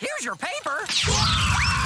Here's your paper.